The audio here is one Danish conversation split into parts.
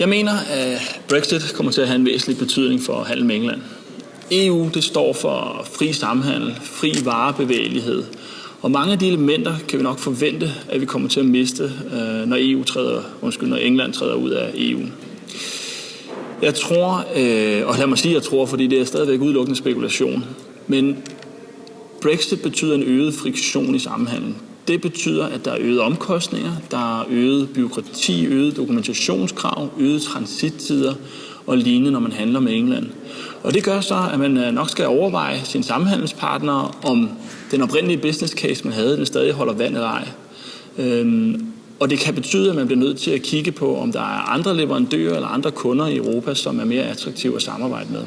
Jeg mener, at Brexit kommer til at have en væsentlig betydning for handel med England. EU det står for fri samhandel, fri varebevægelighed, og mange af de elementer kan vi nok forvente, at vi kommer til at miste, øh, når, EU træder, undskyld, når England træder ud af EU. Jeg tror, øh, og lad mig sige, at jeg tror, fordi det er stadigvæk udelukkende spekulation, men Brexit betyder en øget friktion i samhandlen. Det betyder, at der er øget omkostninger, der er øget byråkrati, øget dokumentationskrav, øget transittider og lignende, når man handler med England. Og det gør så, at man øh, nok skal overveje sin samhandelspartner, om den oprindelige business case, man havde, den stadig holder vand eller ej. Øhm, og det kan betyde, at man bliver nødt til at kigge på, om der er andre leverandører eller andre kunder i Europa, som er mere attraktive at samarbejde med.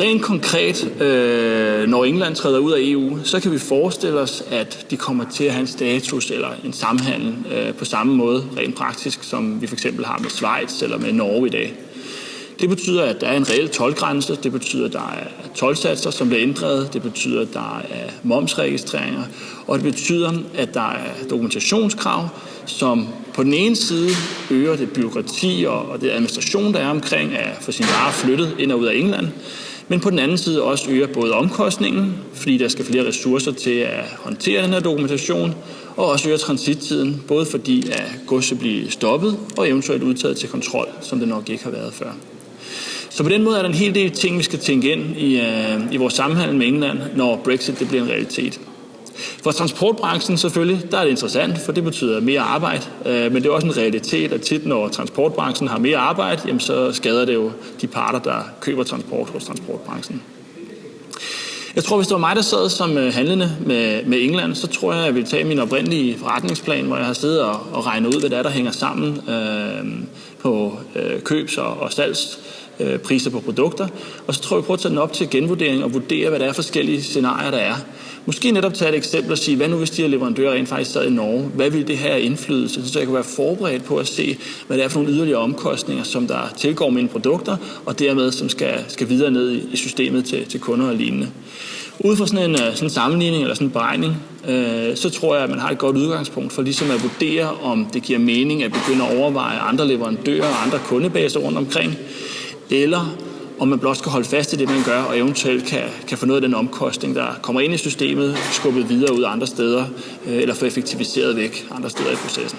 Rent konkret, øh, når England træder ud af EU, så kan vi forestille os, at de kommer til at have en status eller en samhandel øh, på samme måde rent praktisk, som vi for eksempel har med Schweiz eller med Norge i dag. Det betyder, at der er en reel tolvgrænse. Det betyder, at der er tolvsatser, som bliver ændret. Det betyder, at der er momsregistreringer. Og det betyder, at der er dokumentationskrav, som på den ene side øger det byråkrati og det administration, der er omkring at få sin varer flyttet ind og ud af England, men på den anden side også øger både omkostningen, fordi der skal flere ressourcer til at håndtere den her dokumentation, og også øger transittiden, både fordi at godset bliver stoppet og eventuelt udtaget til kontrol, som det nok ikke har været før. Så på den måde er der en hel del ting, vi skal tænke ind i, uh, i vores samhandel med England, når Brexit det bliver en realitet. For transportbranchen selvfølgelig, der er det interessant, for det betyder mere arbejde, øh, men det er også en realitet, at tit når transportbranchen har mere arbejde, jamen, så skader det jo de parter, der køber transport hos transportbranchen. Jeg tror, hvis det var mig, der sad som øh, handlende med, med England, så tror jeg, at jeg ville tage min oprindelige forretningsplan, hvor jeg har siddet og, og regnet ud, hvad der er, der hænger sammen øh, på øh, købs- og, og salgs øh, priser på produkter. Og så tror jeg, vi prøver at tage den op til genvurdering og vurdere, hvad der er forskellige scenarier, der er. Måske netop tage et eksempel og sige, hvad nu hvis de her leverandører rent faktisk sad i Norge? Hvad vil det have indflydelse? Så jeg kan være forberedt på at se, hvad det er for nogle yderligere omkostninger, som der tilgår mine produkter, og dermed som skal, skal videre ned i systemet til, til kunder og lignende. Ud fra sådan en, øh, sådan en sammenligning eller sådan en beregning, øh, så tror jeg, at man har et godt udgangspunkt for ligesom at vurdere, om det giver mening at begynde at overveje andre leverandører og andre kundebaser rundt omkring, eller om man blot skal holde fast i det, man gør, og eventuelt kan, kan få noget af den omkostning, der kommer ind i systemet, skubbet videre ud andre steder, øh, eller få effektiviseret væk andre steder i processen.